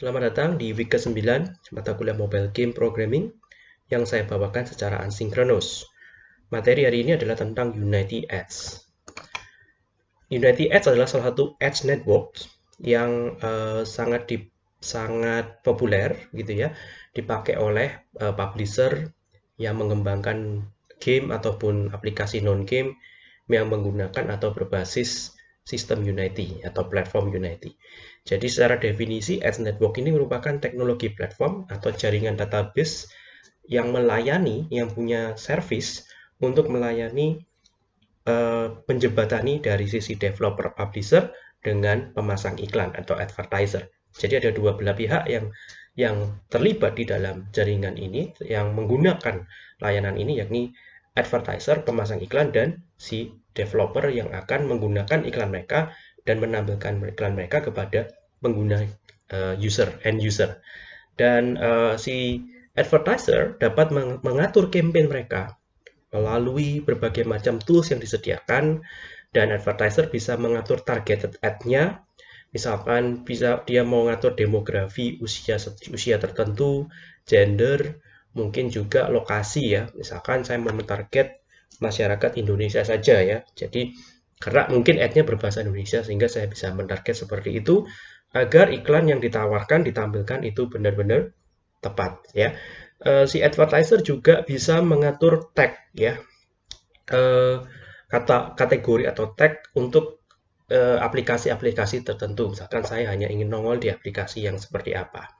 Selamat datang di week ke-9 mata kuliah Mobile Game Programming yang saya bawakan secara asinkronus. Materi hari ini adalah tentang Unity Ads. Unity Ads adalah salah satu ads network yang uh, sangat di, sangat populer gitu ya, dipakai oleh uh, publisher yang mengembangkan game ataupun aplikasi non-game yang menggunakan atau berbasis sistem Unity atau platform Unity. Jadi secara definisi Ads Network ini merupakan teknologi platform atau jaringan database yang melayani, yang punya service untuk melayani uh, penjebatani dari sisi developer publisher dengan pemasang iklan atau advertiser. Jadi ada dua belah pihak yang yang terlibat di dalam jaringan ini yang menggunakan layanan ini yakni advertiser, pemasang iklan dan si developer yang akan menggunakan iklan mereka dan menampilkan iklan mereka kepada pengguna uh, user end user. Dan uh, si advertiser dapat mengatur campaign mereka melalui berbagai macam tools yang disediakan dan advertiser bisa mengatur targeted ad-nya. Misalkan bisa dia mau mengatur demografi usia usia tertentu gender mungkin juga lokasi ya misalkan saya mau mentarget masyarakat Indonesia saja ya jadi karena mungkin ad-nya berbahasa Indonesia sehingga saya bisa mentarget seperti itu agar iklan yang ditawarkan ditampilkan itu benar-benar tepat ya. E, si advertiser juga bisa mengatur tag ya. E, kata kategori atau tag untuk eh, aplikasi-aplikasi tertentu. Misalkan saya hanya ingin nongol di aplikasi yang seperti apa.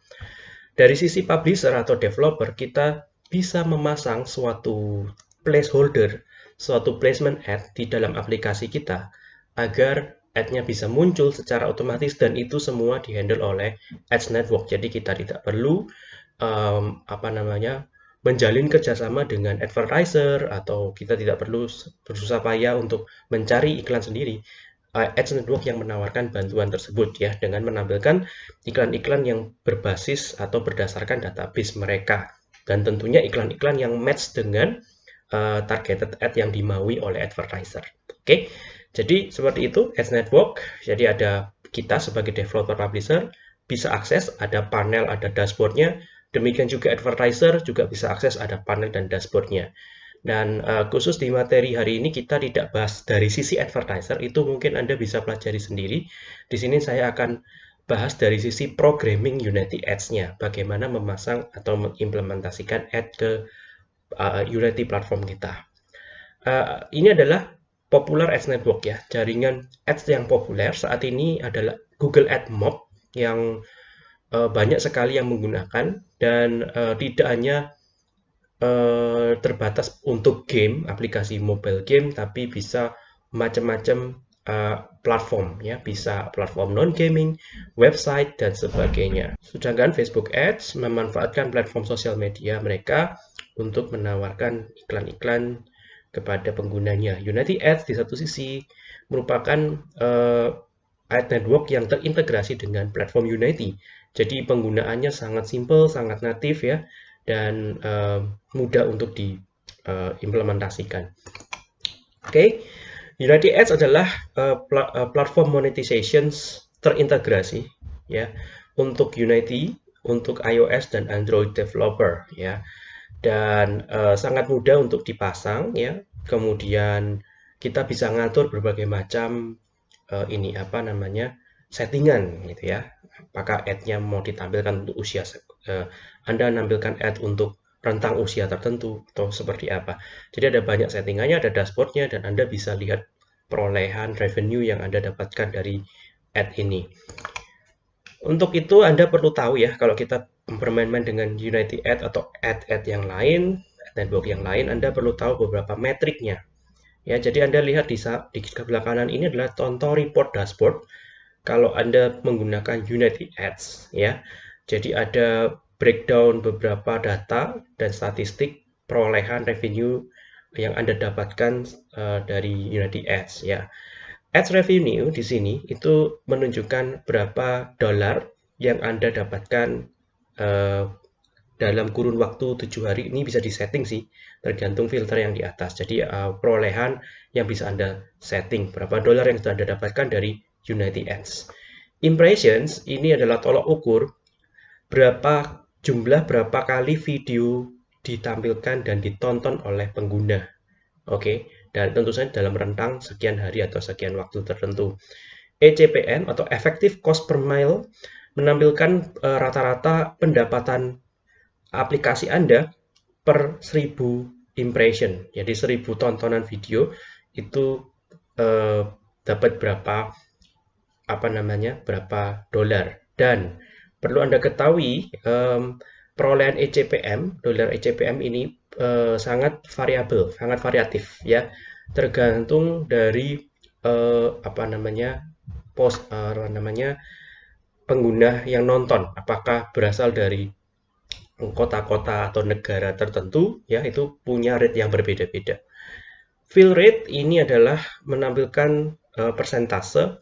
Dari sisi publisher atau developer, kita bisa memasang suatu placeholder suatu placement ad di dalam aplikasi kita agar ad-nya bisa muncul secara otomatis dan itu semua dihandle oleh Ads Network. Jadi kita tidak perlu um, apa namanya menjalin kerjasama dengan advertiser atau kita tidak perlu bersusah payah untuk mencari iklan sendiri. Uh, Ads Network yang menawarkan bantuan tersebut ya dengan menampilkan iklan-iklan yang berbasis atau berdasarkan database mereka dan tentunya iklan-iklan yang match dengan uh, targeted ad yang dimaui oleh advertiser. Oke, okay? jadi seperti itu Ads Network. Jadi ada kita sebagai developer publisher bisa akses, ada panel, ada dashboardnya. Demikian juga advertiser juga bisa akses, ada panel dan dashboardnya. Dan uh, khusus di materi hari ini kita tidak bahas dari sisi advertiser, itu mungkin Anda bisa pelajari sendiri. Di sini saya akan bahas dari sisi programming Unity Ads-nya, bagaimana memasang atau mengimplementasikan ad ke uh, Unity platform kita. Uh, ini adalah Popular Ads Network ya, jaringan ads yang populer saat ini adalah Google Ad Mob yang uh, banyak sekali yang menggunakan dan uh, tidak hanya terbatas untuk game, aplikasi mobile game, tapi bisa macam-macam uh, platform ya, bisa platform non gaming, website dan sebagainya. Sedangkan Facebook Ads memanfaatkan platform sosial media mereka untuk menawarkan iklan-iklan kepada penggunanya. Unity Ads di satu sisi merupakan uh, ad network yang terintegrasi dengan platform Unity. Jadi penggunaannya sangat simple, sangat natif ya, dan uh, mudah untuk diimplementasikan. Uh, Oke, okay. Unity Ads adalah uh, pl uh, platform monetization terintegrasi ya untuk Unity, untuk iOS dan Android developer ya dan uh, sangat mudah untuk dipasang ya. Kemudian kita bisa ngatur berbagai macam uh, ini apa namanya settingan gitu ya. Apakah ad-nya mau ditampilkan untuk usia uh, Anda menampilkan ad untuk rentang usia tertentu atau seperti apa. Jadi ada banyak settingannya, ada dashboardnya dan Anda bisa lihat perolehan revenue yang Anda dapatkan dari ad ini. Untuk itu Anda perlu tahu ya kalau kita bermain-main dengan Unity Ad atau ad-ad yang lain, network yang lain, Anda perlu tahu beberapa metriknya. Ya, jadi Anda lihat di, sebelah kanan ini adalah contoh report dashboard kalau Anda menggunakan Unity Ads ya. Jadi ada breakdown beberapa data dan statistik perolehan revenue yang Anda dapatkan uh, dari Unity Ads ya. Ads revenue di sini itu menunjukkan berapa dolar yang Anda dapatkan uh, dalam kurun waktu tujuh hari. Ini bisa disetting sih tergantung filter yang di atas. Jadi uh, perolehan yang bisa anda setting berapa dolar yang sudah anda dapatkan dari Unity Ads. Impressions ini adalah tolok ukur berapa jumlah berapa kali video ditampilkan dan ditonton oleh pengguna. Oke, dan tentu saja dalam rentang sekian hari atau sekian waktu tertentu. ECPM atau Effective Cost per Mile menampilkan eh, rata-rata uh, pendapatan aplikasi Anda per 1000 impression. Jadi 1000 tontonan video itu uh, dapat berapa apa namanya? berapa dolar. Dan perlu Anda ketahui um, perolehan ECPM, dolar ECPM ini uh, sangat variabel, sangat variatif ya. Tergantung dari uh, apa namanya? post uh, namanya pengguna yang nonton apakah berasal dari kota-kota atau negara tertentu ya itu punya rate yang berbeda-beda. Fill rate ini adalah menampilkan uh, persentase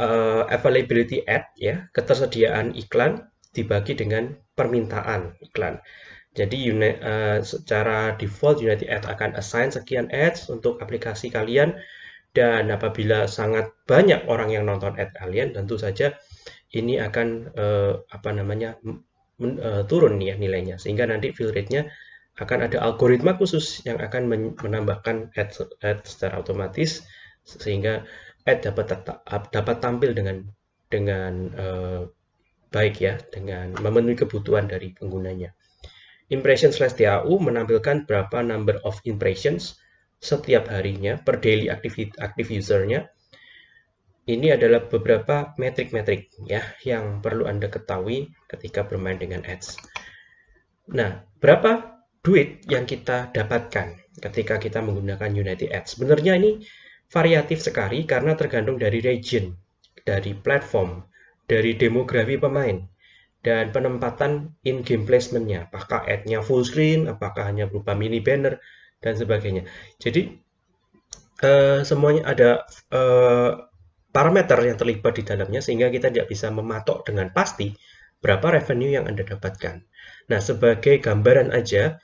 uh, availability ad ya, ketersediaan iklan dibagi dengan permintaan iklan. Jadi unit, uh, secara default Unity Ad akan assign sekian ads untuk aplikasi kalian. Dan apabila sangat banyak orang yang nonton ad kalian tentu saja ini akan uh, apa namanya men, uh, turun ya nilainya. Sehingga nanti fill rate-nya akan ada algoritma khusus yang akan menambahkan ad, ad secara otomatis. Sehingga ad dapat tetap, dapat tampil dengan dengan uh, baik ya dengan memenuhi kebutuhan dari penggunanya. Impression slash DAU menampilkan berapa number of impressions setiap harinya per daily active, active usernya ini adalah beberapa metrik-metrik ya yang perlu Anda ketahui ketika bermain dengan ads. Nah, berapa duit yang kita dapatkan ketika kita menggunakan Unity Ads? Sebenarnya ini variatif sekali karena tergantung dari region, dari platform, dari demografi pemain, dan penempatan in-game placement-nya. Apakah ad-nya full screen, apakah hanya berupa mini banner, dan sebagainya. Jadi, uh, semuanya ada uh, parameter yang terlibat di dalamnya sehingga kita tidak bisa mematok dengan pasti berapa revenue yang Anda dapatkan. Nah, sebagai gambaran aja,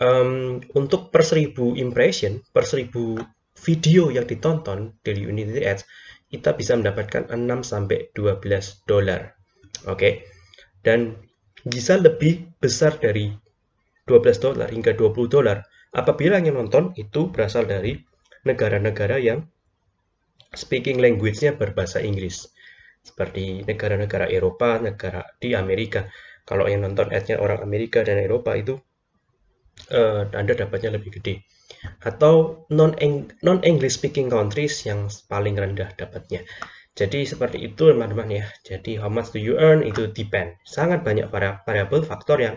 um, untuk per 1000 impression, per 1000 video yang ditonton dari Unity Ads, kita bisa mendapatkan 6 sampai 12 dolar. Oke. Okay? Dan bisa lebih besar dari 12 dolar hingga 20 dolar apabila yang nonton itu berasal dari negara-negara yang speaking language-nya berbahasa Inggris. Seperti negara-negara Eropa, negara di Amerika. Kalau yang nonton ad-nya orang Amerika dan Eropa itu uh, Anda dapatnya lebih gede. Atau non-English speaking countries yang paling rendah dapatnya. Jadi seperti itu teman-teman ya. Jadi how much do you earn itu depend. Sangat banyak variabel faktor yang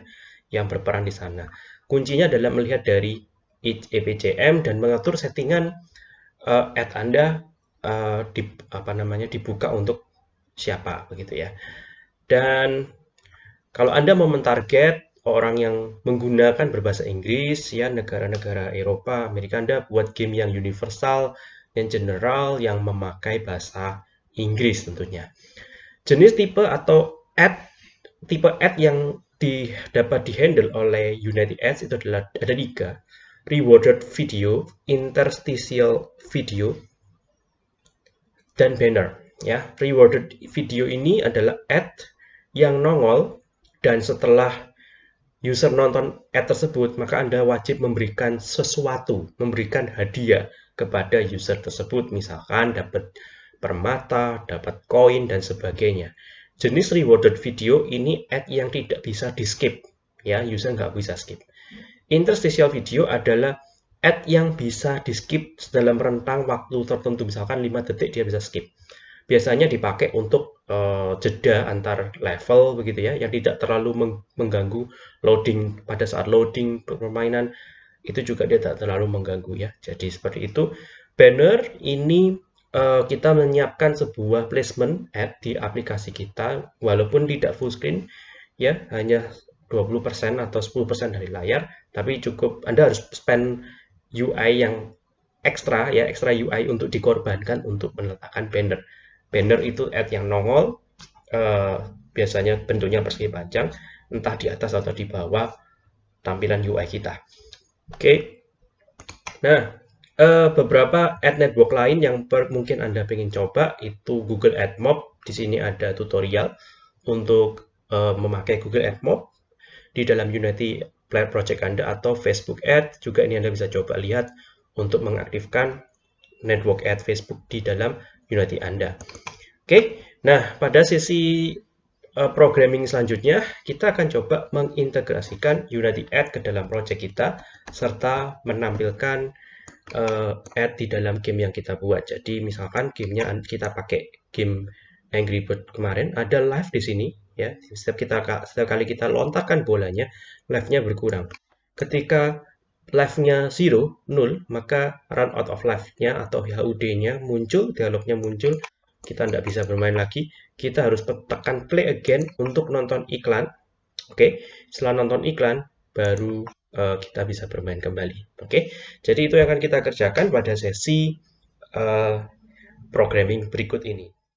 yang berperan di sana. Kuncinya adalah melihat dari EPCM dan mengatur settingan uh, ad Anda uh, di, apa namanya dibuka untuk siapa begitu ya. Dan kalau Anda mau mentarget orang yang menggunakan berbahasa Inggris ya negara-negara Eropa, Amerika Anda buat game yang universal, yang general yang memakai bahasa Inggris tentunya. Jenis tipe atau ad tipe ad yang di, dapat dihandle oleh United Ads itu adalah ada tiga rewarded video, interstitial video, dan banner. Ya, rewarded video ini adalah ad yang nongol dan setelah user nonton ad tersebut, maka Anda wajib memberikan sesuatu, memberikan hadiah kepada user tersebut, misalkan dapat permata, dapat koin, dan sebagainya. Jenis rewarded video ini ad yang tidak bisa di skip, ya, user nggak bisa skip. Interstitial video adalah ad yang bisa di skip dalam rentang waktu tertentu misalkan 5 detik dia bisa skip biasanya dipakai untuk uh, jeda antar level begitu ya yang tidak terlalu mengganggu loading pada saat loading permainan itu juga dia tidak terlalu mengganggu ya jadi seperti itu banner ini uh, kita menyiapkan sebuah placement ad di aplikasi kita walaupun tidak full screen ya hanya 20% atau 10% dari layar tapi cukup Anda harus spend UI yang ekstra ya ekstra UI untuk dikorbankan untuk meletakkan banner. Banner itu ad yang nongol uh, biasanya bentuknya persegi panjang entah di atas atau di bawah tampilan UI kita. Oke. Okay. Nah, uh, beberapa ad network lain yang per, mungkin Anda ingin coba itu Google AdMob. Di sini ada tutorial untuk uh, memakai Google AdMob di dalam Unity Project Anda atau Facebook Ad. Juga ini Anda bisa coba lihat untuk mengaktifkan network ad Facebook di dalam Unity Anda. Oke, nah pada sesi uh, programming selanjutnya, kita akan coba mengintegrasikan Unity Ad ke dalam project kita, serta menampilkan uh, ad di dalam game yang kita buat. Jadi misalkan gamenya kita pakai game Angry Bird kemarin, ada live di sini. ya. Setiap, kita, setiap kali kita lontarkan bolanya, live-nya berkurang. Ketika live-nya 0, 0, maka run out of life-nya atau HUD-nya muncul, dialognya muncul, kita tidak bisa bermain lagi. Kita harus tekan play again untuk nonton iklan. Oke, setelah nonton iklan, baru uh, kita bisa bermain kembali. Oke, jadi itu yang akan kita kerjakan pada sesi uh, programming berikut ini.